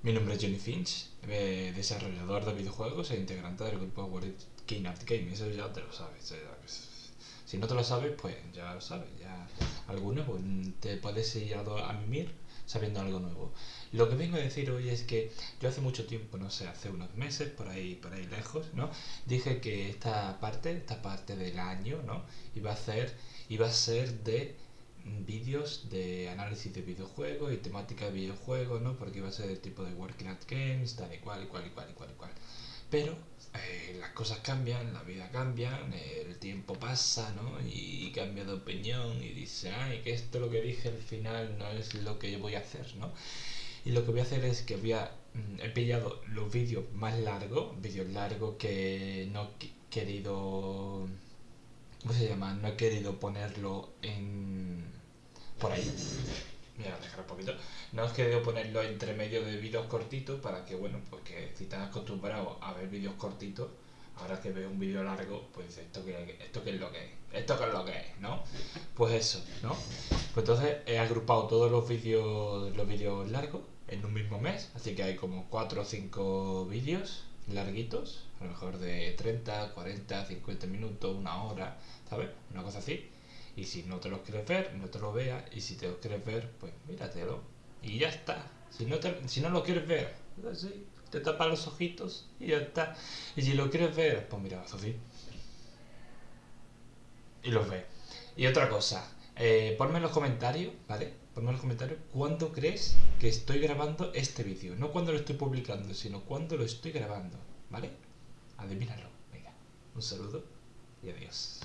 Mi nombre es Johnny Finch, eh, desarrollador de videojuegos e integrante del grupo World King Art Game. Eso ya te lo sabes. Si no te lo sabes, pues ya lo sabes. Ya algunos pues, te puedes ir a, a mimir sabiendo algo nuevo. Lo que vengo a decir hoy es que yo hace mucho tiempo, no sé, hace unos meses, por ahí, por ahí lejos, ¿no? Dije que esta parte, esta parte del año, ¿no? Iba a ser, iba a ser de vídeos de análisis de videojuegos y temática de videojuegos, ¿no? Porque iba a ser el tipo de Working at Games, tal y cual, y cual, y cual, y cual, y cual. Pero eh, las cosas cambian, la vida cambia, el tiempo pasa, ¿no? Y, cambia de opinión y dice, ay, que esto lo que dije al final no es lo que yo voy a hacer, ¿no? Y lo que voy a hacer es que voy a... Mm, he pillado los vídeos más largos, vídeos largos que no he querido... ¿Cómo se llama? No he querido ponerlo en por ahí. Mira, dejar un poquito. No os querido ponerlo entre medio de vídeos cortitos para que, bueno, pues que si estás acostumbrado a ver vídeos cortitos, ahora que veo un vídeo largo, pues esto que esto qué es lo que es, esto que es lo que es, ¿no? Pues eso, ¿no? Pues entonces he agrupado todos los vídeos los vídeos largos en un mismo mes, así que hay como 4 o 5 vídeos larguitos, a lo mejor de 30, 40, 50 minutos, una hora, ¿sabes? Una cosa así. Y si no te lo quieres ver, no te lo veas. Y si te lo quieres ver, pues míratelo. Y ya está. Si no, si no lo quieres ver, así, te tapas los ojitos y ya está. Y si lo quieres ver, pues mira, así. Y los ves. Y otra cosa, eh, ponme en los comentarios, ¿vale? Ponme en los comentarios cuándo crees que estoy grabando este vídeo. No cuando lo estoy publicando, sino cuándo lo estoy grabando, ¿vale? Adivínalo. Venga, un saludo y adiós.